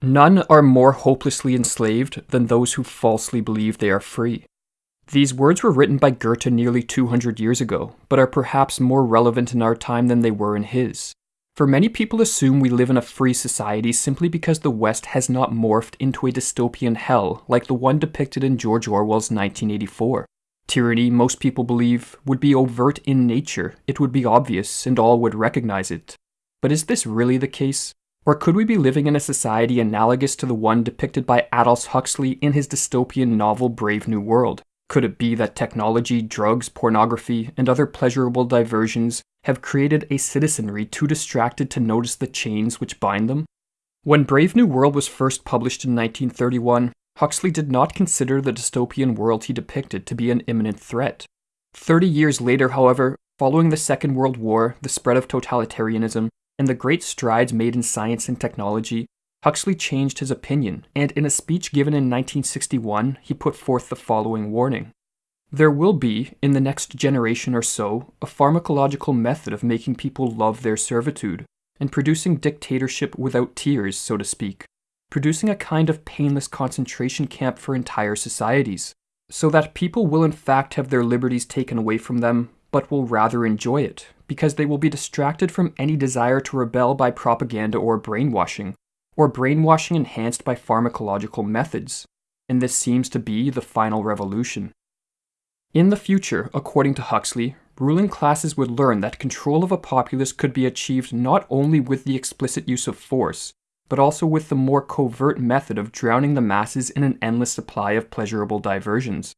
None are more hopelessly enslaved than those who falsely believe they are free. These words were written by Goethe nearly 200 years ago, but are perhaps more relevant in our time than they were in his. For many people assume we live in a free society simply because the West has not morphed into a dystopian hell like the one depicted in George Orwell's 1984. Tyranny, most people believe, would be overt in nature, it would be obvious, and all would recognize it. But is this really the case? Or could we be living in a society analogous to the one depicted by Aldous Huxley in his dystopian novel Brave New World? Could it be that technology, drugs, pornography, and other pleasurable diversions have created a citizenry too distracted to notice the chains which bind them? When Brave New World was first published in 1931, Huxley did not consider the dystopian world he depicted to be an imminent threat. Thirty years later, however, following the Second World War, the spread of totalitarianism, and the great strides made in science and technology, Huxley changed his opinion, and in a speech given in 1961, he put forth the following warning. There will be, in the next generation or so, a pharmacological method of making people love their servitude, and producing dictatorship without tears, so to speak, producing a kind of painless concentration camp for entire societies, so that people will in fact have their liberties taken away from them, but will rather enjoy it, because they will be distracted from any desire to rebel by propaganda or brainwashing, or brainwashing enhanced by pharmacological methods, and this seems to be the final revolution. In the future, according to Huxley, ruling classes would learn that control of a populace could be achieved not only with the explicit use of force, but also with the more covert method of drowning the masses in an endless supply of pleasurable diversions.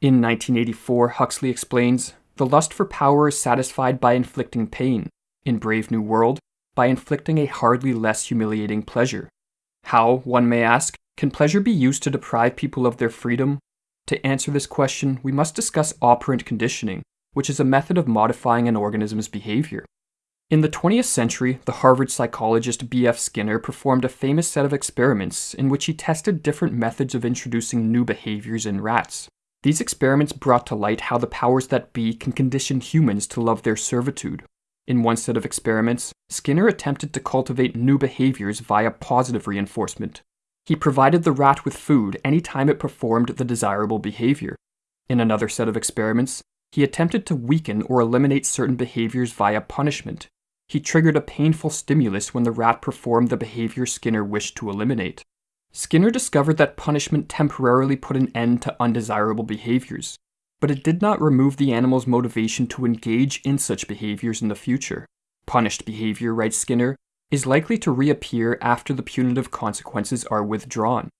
In 1984, Huxley explains the lust for power is satisfied by inflicting pain. In Brave New World, by inflicting a hardly less humiliating pleasure. How, one may ask, can pleasure be used to deprive people of their freedom? To answer this question, we must discuss operant conditioning, which is a method of modifying an organism's behavior. In the 20th century, the Harvard psychologist B.F. Skinner performed a famous set of experiments in which he tested different methods of introducing new behaviors in rats. These experiments brought to light how the powers that be can condition humans to love their servitude. In one set of experiments, Skinner attempted to cultivate new behaviors via positive reinforcement. He provided the rat with food any time it performed the desirable behavior. In another set of experiments, he attempted to weaken or eliminate certain behaviors via punishment. He triggered a painful stimulus when the rat performed the behavior Skinner wished to eliminate. Skinner discovered that punishment temporarily put an end to undesirable behaviors, but it did not remove the animal's motivation to engage in such behaviors in the future. Punished behavior, writes Skinner, is likely to reappear after the punitive consequences are withdrawn.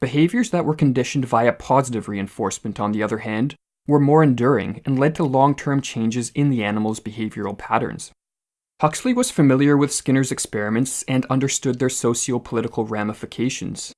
Behaviors that were conditioned via positive reinforcement, on the other hand, were more enduring and led to long term changes in the animal's behavioral patterns. Huxley was familiar with Skinner's experiments and understood their socio political ramifications.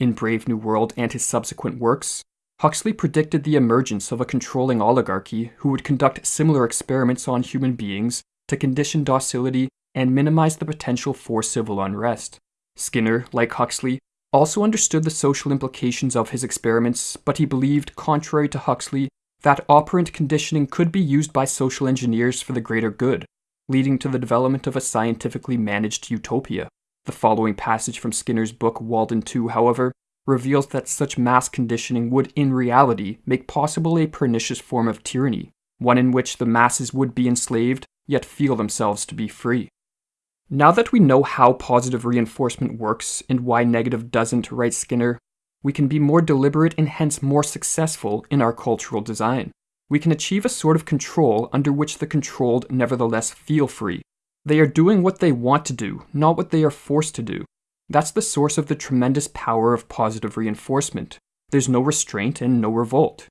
In Brave New World and his subsequent works, Huxley predicted the emergence of a controlling oligarchy who would conduct similar experiments on human beings to condition docility and minimize the potential for civil unrest. Skinner, like Huxley, also understood the social implications of his experiments, but he believed, contrary to Huxley, that operant conditioning could be used by social engineers for the greater good, leading to the development of a scientifically managed utopia. The following passage from Skinner's book Walden 2, however, reveals that such mass conditioning would in reality make possible a pernicious form of tyranny, one in which the masses would be enslaved yet feel themselves to be free. Now that we know how positive reinforcement works and why negative doesn't, writes Skinner, we can be more deliberate and hence more successful in our cultural design. We can achieve a sort of control under which the controlled nevertheless feel free, they are doing what they want to do, not what they are forced to do. That's the source of the tremendous power of positive reinforcement. There's no restraint and no revolt.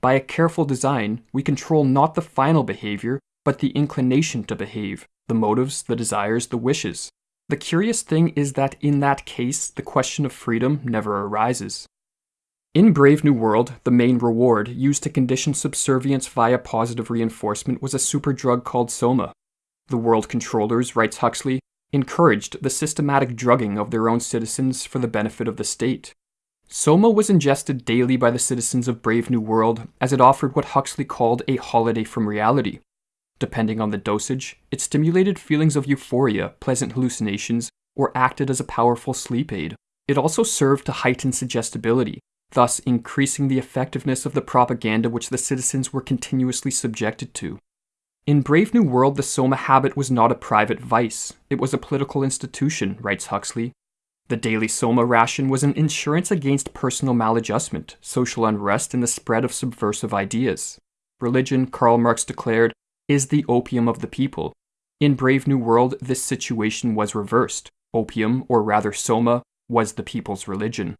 By a careful design, we control not the final behavior, but the inclination to behave, the motives, the desires, the wishes. The curious thing is that in that case, the question of freedom never arises. In Brave New World, the main reward used to condition subservience via positive reinforcement was a super drug called Soma, the world controllers, writes Huxley, encouraged the systematic drugging of their own citizens for the benefit of the state. Soma was ingested daily by the citizens of Brave New World as it offered what Huxley called a holiday from reality. Depending on the dosage, it stimulated feelings of euphoria, pleasant hallucinations, or acted as a powerful sleep aid. It also served to heighten suggestibility, thus increasing the effectiveness of the propaganda which the citizens were continuously subjected to. In Brave New World, the Soma habit was not a private vice, it was a political institution, writes Huxley. The daily Soma ration was an insurance against personal maladjustment, social unrest, and the spread of subversive ideas. Religion, Karl Marx declared, is the opium of the people. In Brave New World, this situation was reversed. Opium, or rather Soma, was the people's religion.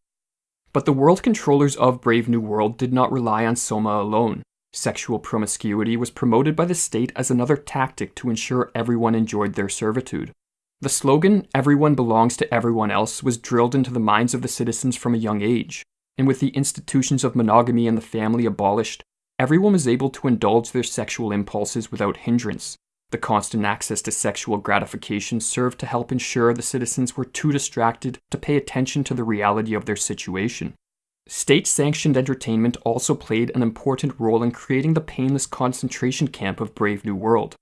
But the world controllers of Brave New World did not rely on Soma alone. Sexual promiscuity was promoted by the state as another tactic to ensure everyone enjoyed their servitude. The slogan, everyone belongs to everyone else, was drilled into the minds of the citizens from a young age, and with the institutions of monogamy and the family abolished, everyone was able to indulge their sexual impulses without hindrance. The constant access to sexual gratification served to help ensure the citizens were too distracted to pay attention to the reality of their situation. State sanctioned entertainment also played an important role in creating the painless concentration camp of Brave New World.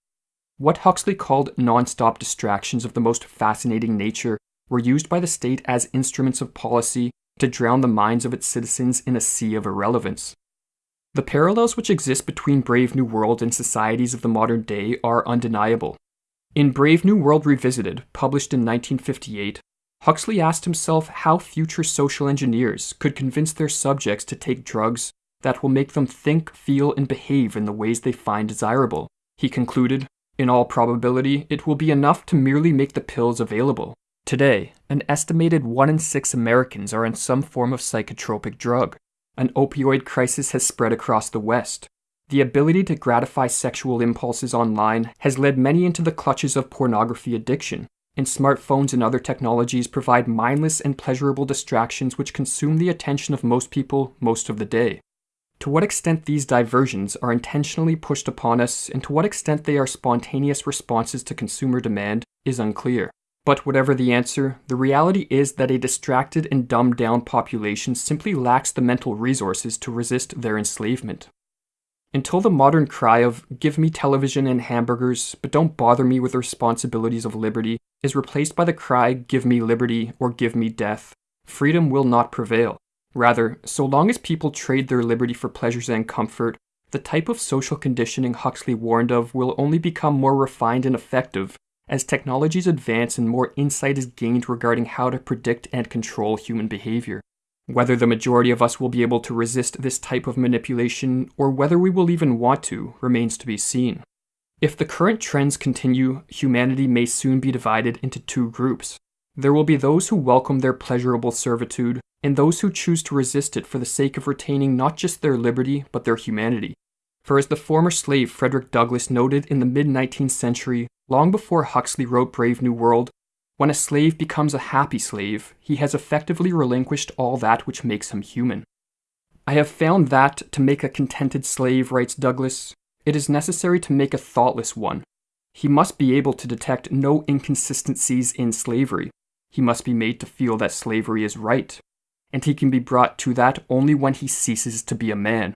What Huxley called non stop distractions of the most fascinating nature were used by the state as instruments of policy to drown the minds of its citizens in a sea of irrelevance. The parallels which exist between Brave New World and societies of the modern day are undeniable. In Brave New World Revisited, published in 1958, Huxley asked himself how future social engineers could convince their subjects to take drugs that will make them think, feel, and behave in the ways they find desirable. He concluded, in all probability, it will be enough to merely make the pills available. Today, an estimated 1 in 6 Americans are on some form of psychotropic drug. An opioid crisis has spread across the West. The ability to gratify sexual impulses online has led many into the clutches of pornography addiction, and smartphones and other technologies provide mindless and pleasurable distractions which consume the attention of most people most of the day. To what extent these diversions are intentionally pushed upon us and to what extent they are spontaneous responses to consumer demand is unclear. But whatever the answer, the reality is that a distracted and dumbed down population simply lacks the mental resources to resist their enslavement. Until the modern cry of, give me television and hamburgers, but don't bother me with the responsibilities of liberty, is replaced by the cry, give me liberty or give me death, freedom will not prevail. Rather, so long as people trade their liberty for pleasures and comfort, the type of social conditioning Huxley warned of will only become more refined and effective as technologies advance and more insight is gained regarding how to predict and control human behavior. Whether the majority of us will be able to resist this type of manipulation, or whether we will even want to, remains to be seen. If the current trends continue, humanity may soon be divided into two groups. There will be those who welcome their pleasurable servitude, and those who choose to resist it for the sake of retaining not just their liberty, but their humanity. For as the former slave Frederick Douglass noted in the mid 19th century, long before Huxley wrote Brave New World, when a slave becomes a happy slave, he has effectively relinquished all that which makes him human. I have found that, to make a contented slave, writes Douglass, it is necessary to make a thoughtless one. He must be able to detect no inconsistencies in slavery. He must be made to feel that slavery is right. And he can be brought to that only when he ceases to be a man.